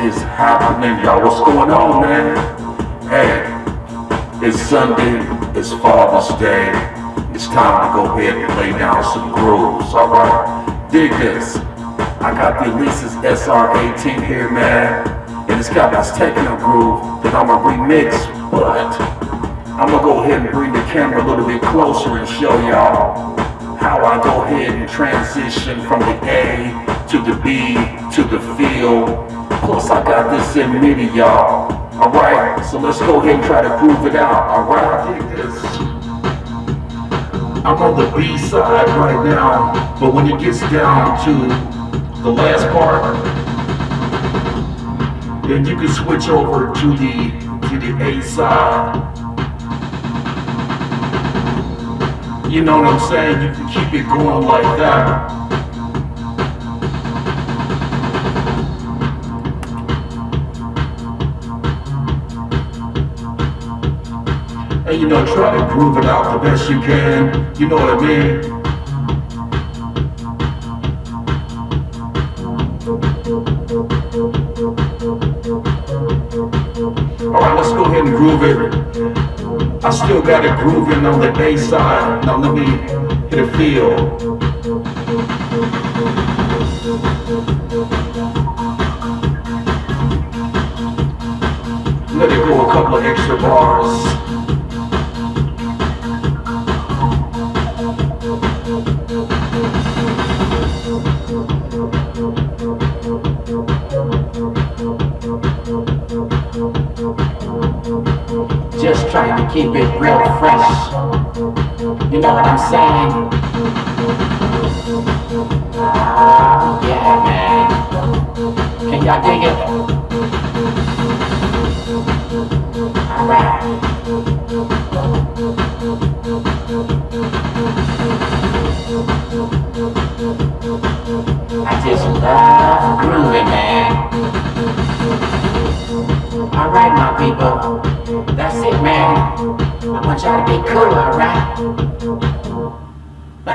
Is happening, y'all? What's going on, man? Hey, it's Sunday, it's Father's Day. It's time to go ahead and lay down some grooves, alright? Dig this. I got the Alesis SR18 here, man. And it's got this techno groove that I'm gonna remix, but I'm gonna go ahead and bring the camera a little bit closer and show y'all how I go ahead and transition from the A to the B to the field. Plus I got this in MIDI, y'all. Alright, so let's go ahead and try to groove it out. Alright. I'm on the B side right now, but when it gets down to the last part, then you can switch over to the to the A side. You know what I'm saying? You can keep it going like that. And you know, try to groove it out the best you can. You know what I mean? Alright, let's go ahead and groove it. I still got it grooving on the bass side. Now let me hit a feel. Let it go a couple of extra bars. Just trying to keep it real fresh. You know what I'm saying? Ah, yeah, man. Can y'all dig it? Alright. I just love grooving, man. Alright, my people. That's it, man. I want y'all to be cool, alright?